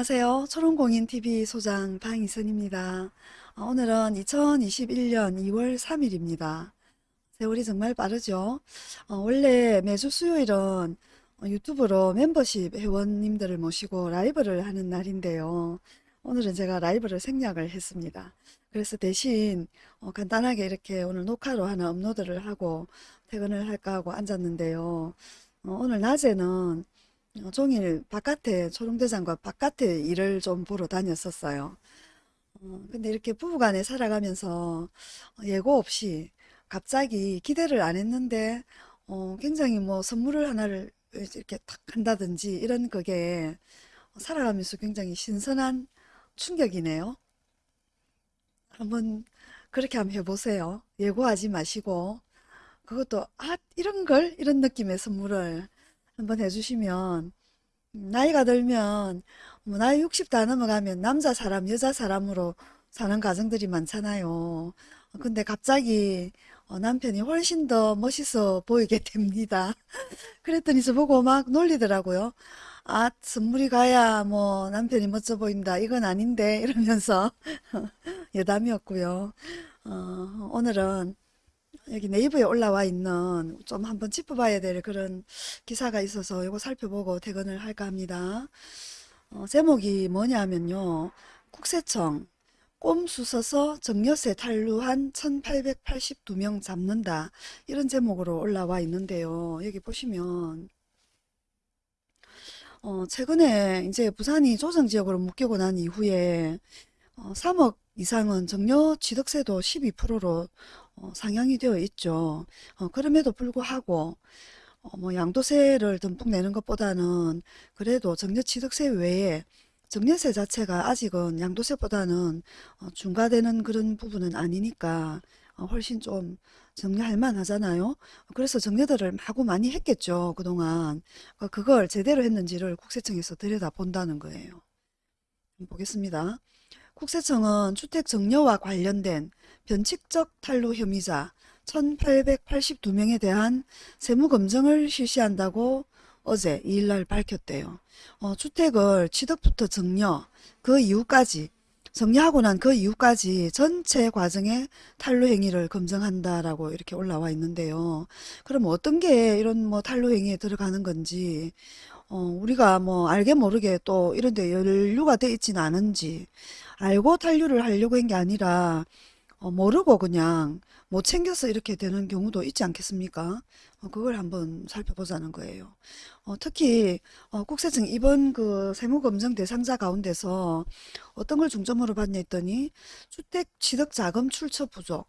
안녕하세요. 초롱공인TV 소장 방이선입니다. 어, 오늘은 2021년 2월 3일입니다. 세월이 정말 빠르죠. 어, 원래 매주 수요일은 어, 유튜브로 멤버십 회원님들을 모시고 라이브를 하는 날인데요. 오늘은 제가 라이브를 생략을 했습니다. 그래서 대신 어, 간단하게 이렇게 오늘 녹화로 하나 업로드를 하고 퇴근을 할까 하고 앉았는데요. 어, 오늘 낮에는 어, 종일 바깥에 초롱대장과 바깥에 일을 좀 보러 다녔었어요. 어, 근데 이렇게 부부간에 살아가면서 예고 없이 갑자기 기대를 안 했는데 어, 굉장히 뭐 선물을 하나를 이렇게 탁 한다든지 이런 그게 살아가면서 굉장히 신선한 충격이네요. 한번 그렇게 한번 해보세요. 예고하지 마시고 그것도 아 이런 걸 이런 느낌의 선물을 한번 해주시면 음, 나이가 들면 뭐 나이 60 다 넘어가면 남자 사람 여자 사람으로 사는 가정들이 많잖아요. 근데 갑자기 어, 남편이 훨씬 더 멋있어 보이게 됩니다. 그랬더니 저보고 막 놀리더라고요. 아, 선물이 가야 뭐 남편이 멋져 보인다. 이건 아닌데 이러면서 여담이었고요. 어, 오늘은 여기 네이버에 올라와 있는 좀 한번 짚어봐야 될 그런 기사가 있어서 이거 살펴보고 퇴근을 할까 합니다. 어, 제목이 뭐냐면요. 국세청 꼼수 써서 정여세 탄루한 1882명 잡는다. 이런 제목으로 올라와 있는데요. 여기 보시면 어, 최근에 이제 부산이 조정지역으로 묶이고 난 이후에 어, 3억 이상은 정려 취득세도 12%로 어, 상향이 되어 있죠. 어, 그럼에도 불구하고 어, 뭐 양도세를 듬뿍 내는 것보다는 그래도 정려취득세 외에 정려세 자체가 아직은 양도세보다는 어, 중과되는 그런 부분은 아니니까 어, 훨씬 좀 정리할 만하잖아요. 그래서 정려들을 마구 많이 했겠죠. 그동안. 어, 그걸 제대로 했는지를 국세청에서 들여다본다는 거예요. 보겠습니다. 국세청은 주택 정려와 관련된 변칙적 탈루 혐의자 1882명에 대한 세무검증을 실시한다고 어제 2일날 밝혔대요. 어, 주택을 취득부터 정려, 그 이후까지 정리하고 난 그 이후까지 전체 과정의 탈루 행위를 검증한다라고 이렇게 올라와 있는데요. 그럼 어떤 게 이런 뭐 탈루 행위에 들어가는 건지 어, 우리가 뭐 알게 모르게 또 이런 데 연루가 돼 있지는 않은지 알고 탄류를 하려고 한 게 아니라 어, 모르고 그냥 못 챙겨서 이렇게 되는 경우도 있지 않겠습니까? 어, 그걸 한번 살펴보자는 거예요. 어, 특히 어, 국세청 이번 그 세무검증 대상자 가운데서 어떤 걸 중점으로 봤냐 했더니 주택 취득 자금 출처 부족,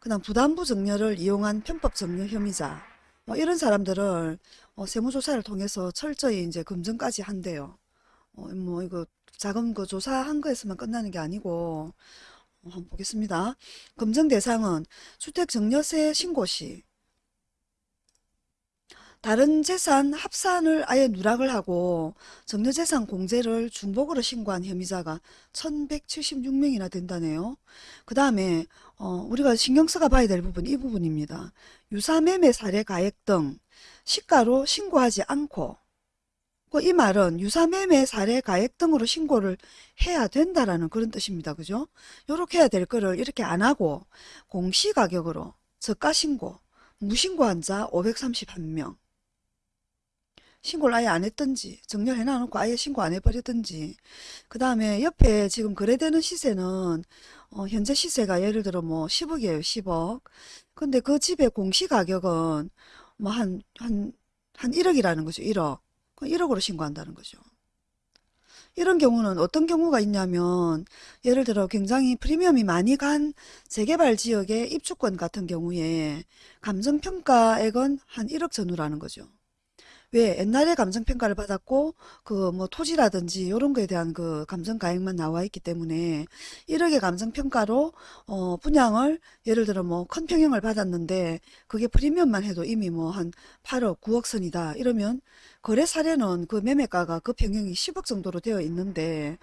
그다음 부담부 정려를 이용한 편법 정려 혐의자 뭐 이런 사람들을 어, 세무조사를 통해서 철저히 이제 검증까지 한대요. 어, 뭐 이거 자금 그 조사한 거에서만 끝나는 게 아니고 어, 한번 보겠습니다. 검증 대상은 주택정려세 신고 시 다른 재산 합산을 아예 누락을 하고 정려재산 공제를 중복으로 신고한 혐의자가 1176명이나 된다네요. 그 다음에 어, 우리가 신경 써가 봐야 될 부분 이 부분입니다. 유사매매 사례 가액 등 시가로 신고하지 않고 그이 말은 유사매매 사례 가액 등으로 신고를 해야 된다라는 그런 뜻입니다. 그죠? 요렇게 해야 될 거를 이렇게 안 하고 공시가격으로 저가 신고, 무신고한 자 531명 신고를 아예 안 했든지 정렬해 놔놓고 아예 신고 안 해버렸든지 그 다음에 옆에 지금 거래되는 시세는 어, 현재 시세가 예를 들어 뭐 10억이에요 10억. 근데 그 집의 공시가격은 뭐 한 한 한 1억이라는 거죠 1억. 1억으로 신고한다는 거죠. 이런 경우는 어떤 경우가 있냐면 예를 들어 굉장히 프리미엄이 많이 간 재개발 지역의 입주권 같은 경우에 감정평가액은 한 1억 전후라는 거죠. 왜 옛날에 감정평가를 받았고 그 뭐 토지라든지 이런 거에 대한 그 감정가액만 나와 있기 때문에 1억의 감정평가로 어 분양을 예를 들어 뭐 큰 평형을 받았는데 그게 프리미엄만 해도 이미 뭐 한 8억 9억 선이다 이러면 거래 사례는 그 매매가가 그 평형이 10억 정도로 되어 있는데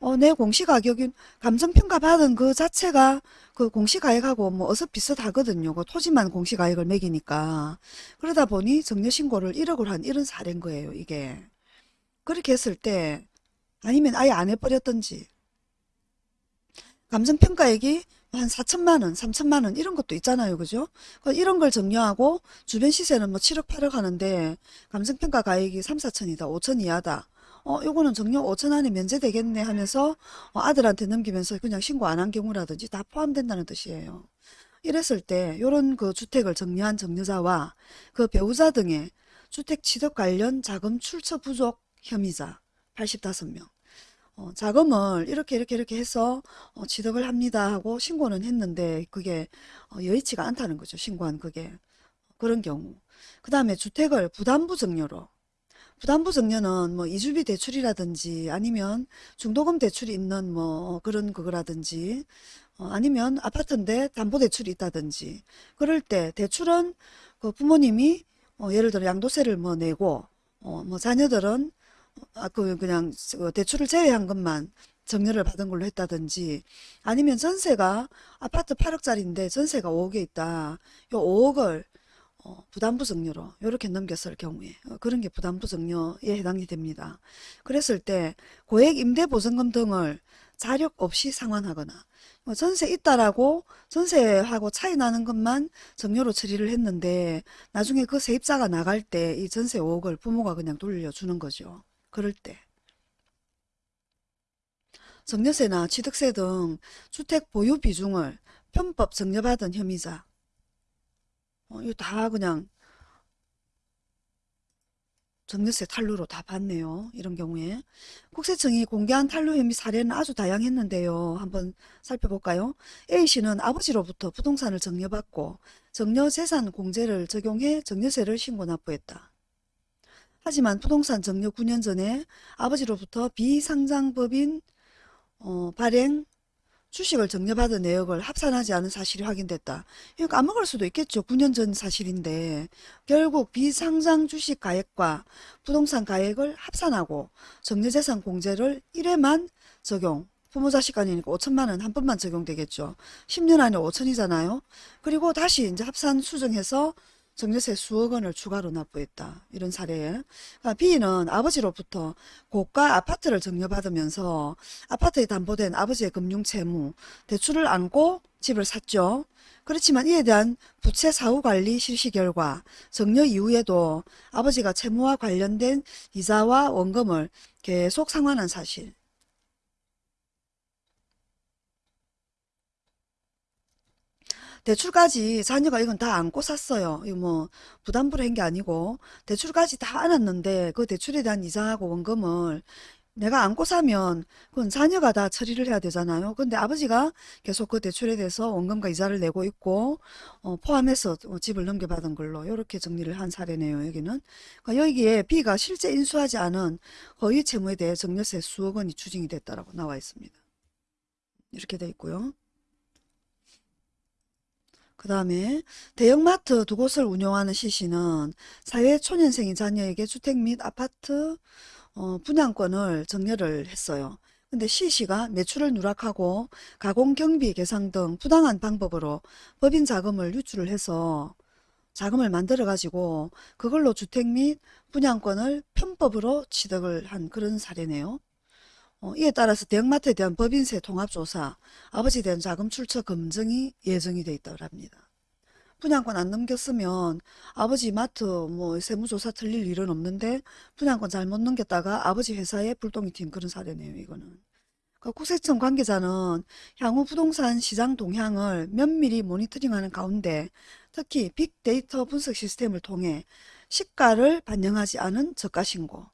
어, 내 공시가격인 감정평가 받은 그 자체가 그 공시가액하고 뭐 어서 비슷하거든요. 그 토지만 공시가액을 매기니까. 그러다 보니 정려신고를 1억을 한 이런 사례인 거예요. 이게. 그렇게 했을 때 아니면 아예 안 해버렸던지 감정평가액이 한 4천만 원, 3천만 원 이런 것도 있잖아요. 그죠? 그 이런 걸 정리하고 주변 시세는 뭐 7억, 8억 하는데 감정평가 가액이 3, 4천이다. 5천 이하다. 어, 요거는 정려 5천 안에 면제되겠네 하면서 어, 아들한테 넘기면서 그냥 신고 안 한 경우라든지 다 포함된다는 뜻이에요. 이랬을 때 요런 그 주택을 정리한 정려자와 그 배우자 등의 주택 취득 관련 자금 출처 부족 혐의자 85명 어, 자금을 이렇게 이렇게 이렇게 해서 어, 취득을 합니다 하고 신고는 했는데 그게 어, 여의치가 않다는 거죠. 신고한 그게 그런 경우. 그 다음에 주택을 부담부 증여로 부담부 증여는 뭐 이주비 대출이라든지 아니면 중도금 대출이 있는 뭐 그런 그거라든지 어, 아니면 아파트인데 담보대출이 있다든지 그럴 때 대출은 그 부모님이 어, 예를 들어 양도세를 뭐 내고 어, 뭐 자녀들은 아, 그 그냥 그 대출을 제외한 것만 정려를 받은 걸로 했다든지 아니면 전세가 아파트 8억짜리인데 전세가 5억에 있다. 요 5억을 어, 부담부 증여로 이렇게 넘겼을 경우에 어, 그런 게 부담부 증여에 해당이 됩니다. 그랬을 때 고액 임대보증금 등을 자력 없이 상환하거나 뭐 전세 있다라고 전세하고 차이 나는 것만 정려로 처리를 했는데 나중에 그 세입자가 나갈 때 이 전세 5억을 부모가 그냥 돌려주는 거죠. 그럴 때 정려세나 취득세 등 주택 보유 비중을 편법 정려받은 혐의자 어, 이거 다 그냥 정려세 탈루로 다 봤네요. 이런 경우에. 국세청이 공개한 탈루 혐의 사례는 아주 다양했는데요. 한번 살펴볼까요? A씨는 아버지로부터 부동산을 정려받고 정려재산 공제를 적용해 정려세를 신고 납부했다. 하지만 부동산 정려 9년 전에 아버지로부터 비상장법인 어, 발행 주식을 정려받은 내역을 합산하지 않은 사실이 확인됐다. 이거 까먹을 수도 있겠죠. 9년 전 사실인데 결국 비상장 주식 가액과 부동산 가액을 합산하고 정려재산 공제를 1회만 적용 부모 자식 간이니까 5천만 원 한 번만 적용되겠죠. 10년 안에 5천이잖아요. 그리고 다시 이제 합산 수정해서 정려세 수억 원을 추가로 납부했다. 이런 사례에. 그러니까 B는 아버지로부터 고가 아파트를 정려받으면서 아파트에 담보된 아버지의 금융 채무, 대출을 안고 집을 샀죠. 그렇지만 이에 대한 부채 사후 관리 실시 결과 정려 이후에도 아버지가 채무와 관련된 이자와 원금을 계속 상환한 사실. 대출까지 자녀가 이건 다 안고 샀어요. 이거 뭐 부담부로 한 게 아니고 대출까지 다 안았는데 그 대출에 대한 이자하고 원금을 내가 안고 사면 그건 자녀가 다 처리를 해야 되잖아요. 근데 아버지가 계속 그 대출에 대해서 원금과 이자를 내고 있고 어, 포함해서 어, 집을 넘겨받은 걸로 이렇게 정리를 한 사례네요. 여기는 그러니까 여기에 B가 실제 인수하지 않은 허위 채무에 대해 정려세 수억 원이 추징이 됐다라고 나와 있습니다. 이렇게 돼 있고요. 그 다음에 대형마트 두 곳을 운영하는 C씨는 사회 초년생인 자녀에게 주택 및 아파트 어, 분양권을 정려를 했어요. 근데 C씨가 매출을 누락하고 가공 경비 계상 등 부당한 방법으로 법인 자금을 유출을 해서 자금을 만들어 가지고 그걸로 주택 및 분양권을 편법으로 취득을 한 그런 사례네요. 어, 이에 따라서 대형마트에 대한 법인세 통합조사, 아버지에 대한 자금 출처 검증이 예정이 돼 있다고 합니다. 분양권 안 넘겼으면 아버지 마트 뭐 세무조사 틀릴 일은 없는데 분양권 잘못 넘겼다가 아버지 회사에 불똥이 튄 그런 사례네요. 이거는. 그 국세청 관계자는 향후 부동산 시장 동향을 면밀히 모니터링하는 가운데 특히 빅데이터 분석 시스템을 통해 시가를 반영하지 않은 저가 신고,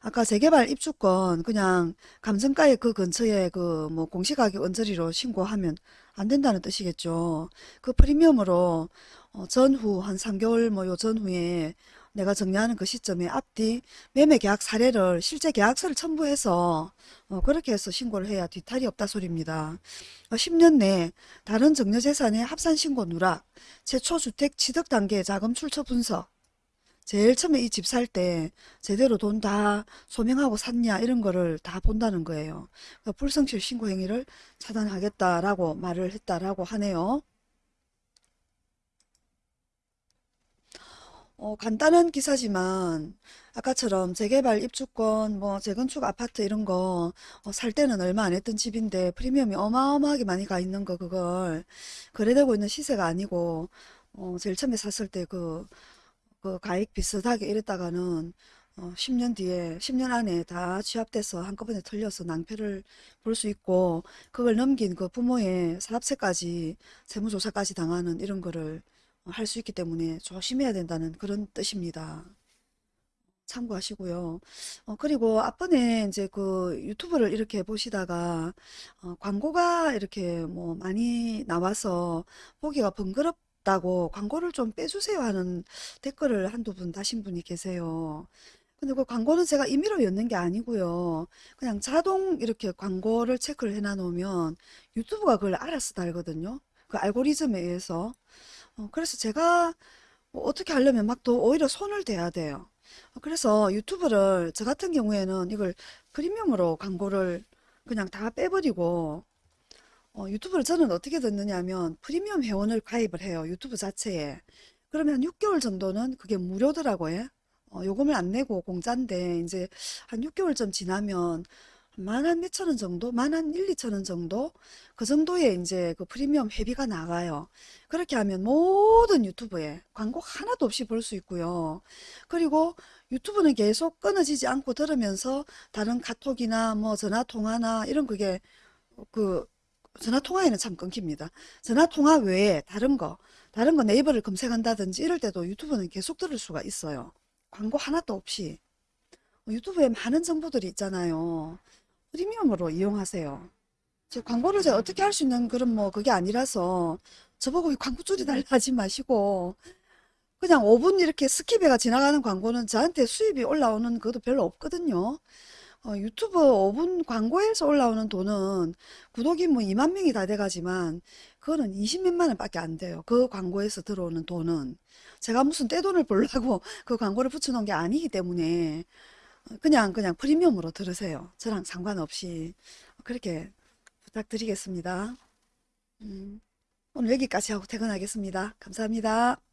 아까 재개발 입주권 그냥 감정가의 그 근처에 그 뭐 공시가격 언저리로 신고하면 안 된다는 뜻이겠죠. 그 프리미엄으로 어, 전후 한 3개월 뭐 요 전후에 내가 정리하는 그 시점에 앞뒤 매매 계약 사례를 실제 계약서를 첨부해서 어, 그렇게 해서 신고를 해야 뒤탈이 없다 소리입니다. 어, 10년 내 다른 정려재산의 합산신고 누락, 최초 주택 취득 단계 자금 출처 분석, 제일 처음에 이 집 살 때 제대로 돈 다 소명하고 샀냐 이런 거를 다 본다는 거예요. 불성실 신고 행위를 차단하겠다라고 말을 했다라고 하네요. 어, 간단한 기사지만 아까처럼 재개발 입주권, 뭐 재건축 아파트 이런 거 어, 살 때는 얼마 안 했던 집인데 프리미엄이 어마어마하게 많이 가 있는 거 그걸 거래되고 있는 시세가 아니고 어, 제일 처음에 샀을 때 그, 그 가액 비슷하게 이랬다가는 어, 10년 뒤에 10년 안에 다 취합돼서 한꺼번에 털려서 낭패를 볼 수 있고 그걸 넘긴 그 부모의 사업세까지 세무조사까지 당하는 이런 거를 할 수 있기 때문에 조심해야 된다는 그런 뜻입니다. 참고하시고요. 어, 그리고 앞번에 이제 그 유튜브를 이렇게 보시다가 어, 광고가 이렇게 뭐 많이 나와서 보기가 번거롭 다고 광고를 좀 빼주세요 하는 댓글을 한두 분 다신 분이 계세요. 근데 그 광고는 제가 임의로 였는 게 아니고요. 그냥 자동 이렇게 광고를 체크를 해놔 놓으면 유튜브가 그걸 알아서 달거든요. 그 알고리즘에 의해서. 어, 그래서 제가 뭐 어떻게 하려면 막더 오히려 손을 대야 돼요. 어, 그래서 유튜브를 저 같은 경우에는 이걸 프리미엄으로 광고를 그냥 다 빼버리고 어, 유튜브를 저는 어떻게 듣느냐 하면 프리미엄 회원을 가입을 해요. 유튜브 자체에. 그러면 한 6개월 정도는 그게 무료더라고요. 어, 요금을 안 내고 공짜인데 이제 한 6개월쯤 지나면 만한 몇천 원 정도? 만한 1, 2천 원 정도? 그 정도의 이제 그 프리미엄 회비가 나가요. 그렇게 하면 모든 유튜브에 광고 하나도 없이 볼 수 있고요. 그리고 유튜브는 계속 끊어지지 않고 들으면서 다른 카톡이나 뭐 전화 통화나 이런 그게 그 전화 통화에는 참 끊깁니다. 전화 통화 외에 다른 거, 다른 거 네이버를 검색한다든지 이럴 때도 유튜브는 계속 들을 수가 있어요. 광고 하나도 없이. 유튜브에 많은 정보들이 있잖아요. 프리미엄으로 이용하세요. 제 광고를 제가 어떻게 할 수 있는 그런 뭐 그게 아니라서 저보고 이 광고 줄이달라 하지 마시고 그냥 5분 이렇게 skip해가 지나가는 광고는 저한테 수입이 올라오는 것도 별로 없거든요. 어, 유튜브 5분 광고에서 올라오는 돈은 구독이 뭐 2만 명이 다 돼가지만 그거는 20몇만 원밖에 안 돼요. 그 광고에서 들어오는 돈은 제가 무슨 떼돈을 벌려고 그 광고를 붙여놓은 게 아니기 때문에 그냥 그냥 프리미엄으로 들으세요. 저랑 상관없이 그렇게 부탁드리겠습니다. 음, 오늘 여기까지 하고 퇴근하겠습니다. 감사합니다.